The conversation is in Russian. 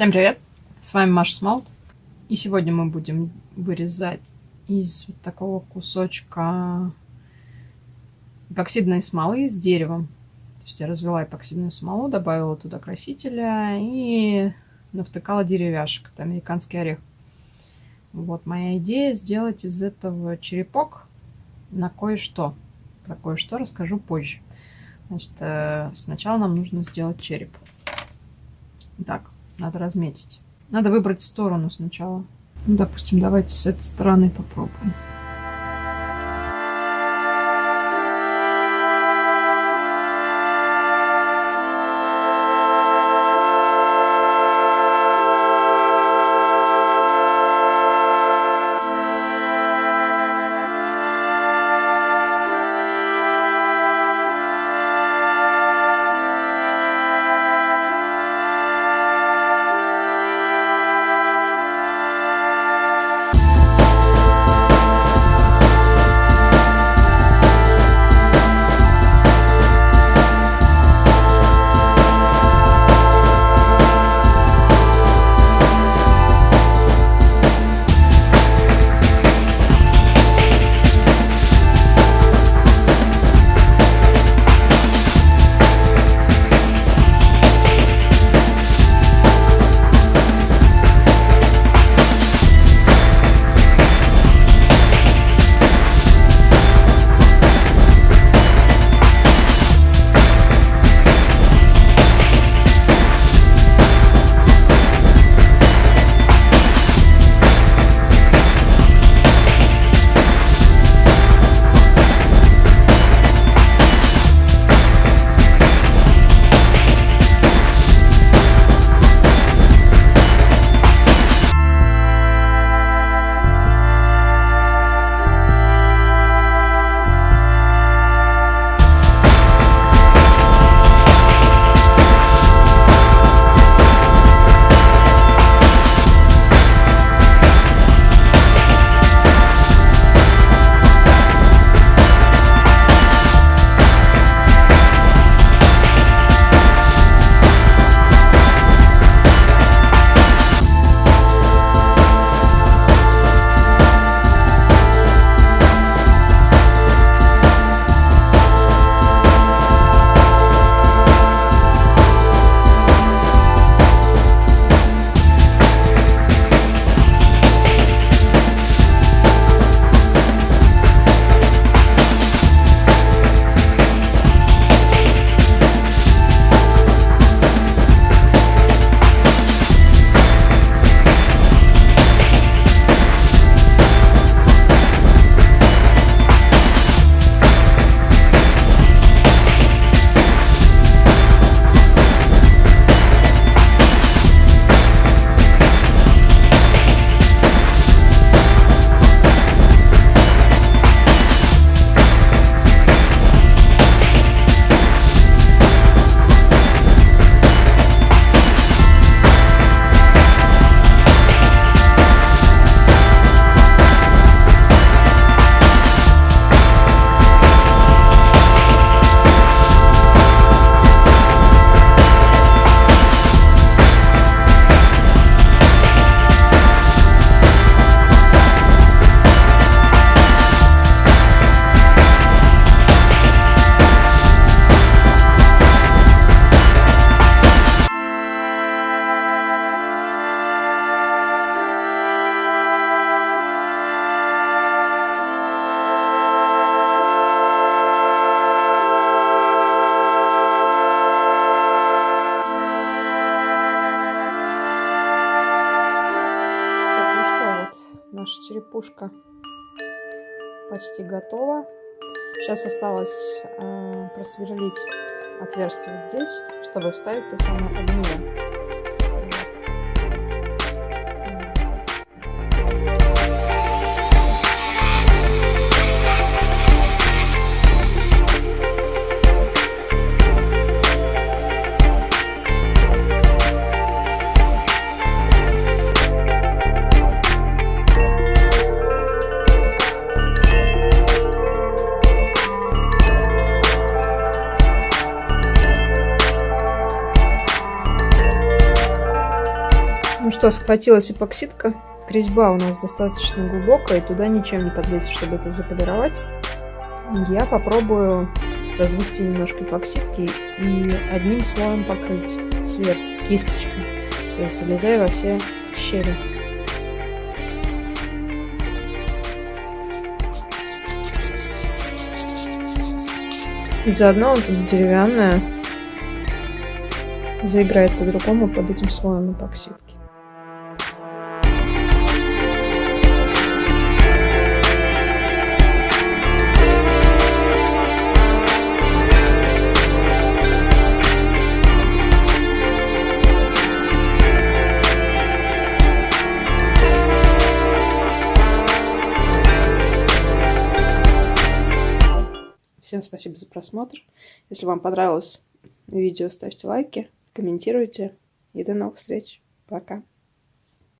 Всем привет! С вами Маша Смолт. И сегодня мы будем вырезать из вот такого кусочка эпоксидной смолы с деревом. То есть я развела эпоксидную смолу, добавила туда красителя и навтыкала деревяшек. Это американский орех. Вот моя идея сделать из этого черепок на кое-что. Про кое-что расскажу позже. Значит, э, сначала нам нужно сделать череп. Так, надо разметить. Надо выбрать сторону сначала. Ну, допустим, давайте с этой стороны попробуем. Наша черепушка почти готова. Сейчас осталось э, просверлить отверстие вот здесь, чтобы вставить то самое огниво. Что, схватилась эпоксидка. Резьба у нас достаточно глубокая, и туда ничем не подлезть, чтобы это заполировать. Я попробую развести немножко эпоксидки и одним слоем покрыть сверху кисточкой. То есть залезая во все щели. И заодно вот эта деревянная заиграет по-другому под этим слоем эпоксидки. Всем спасибо за просмотр. Если вам понравилось видео, ставьте лайки, комментируйте. И до новых встреч. Пока.